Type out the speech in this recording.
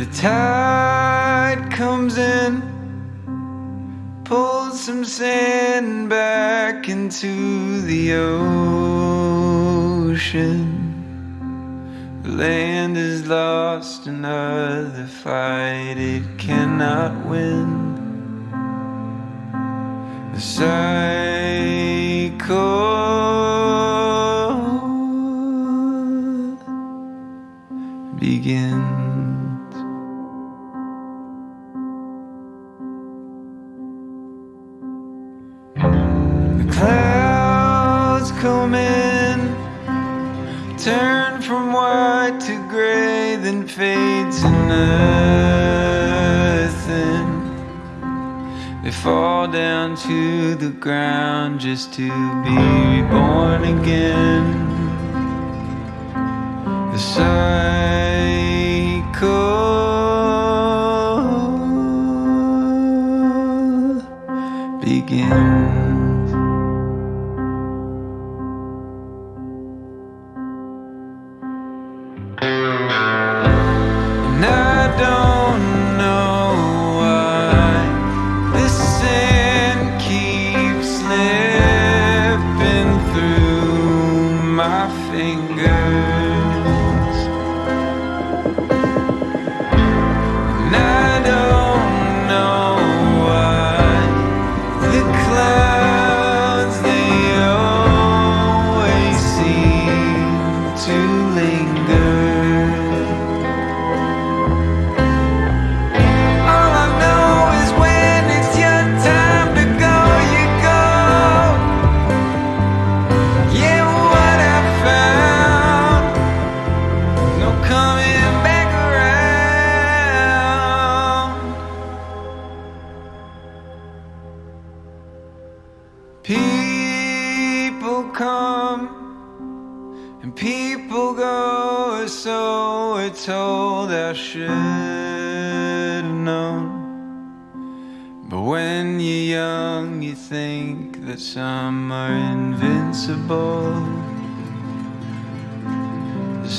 The tide comes in, pulls some sand back into the ocean. The land is lost, another fight it cannot win. The cycle begins. In, turn from white to gray, then fade to nothing. They fall down to the ground just to be reborn again. The cycle begins. My fingers. People come and people go, so we're told I should have known. But when you're young, you think that some are invincible. The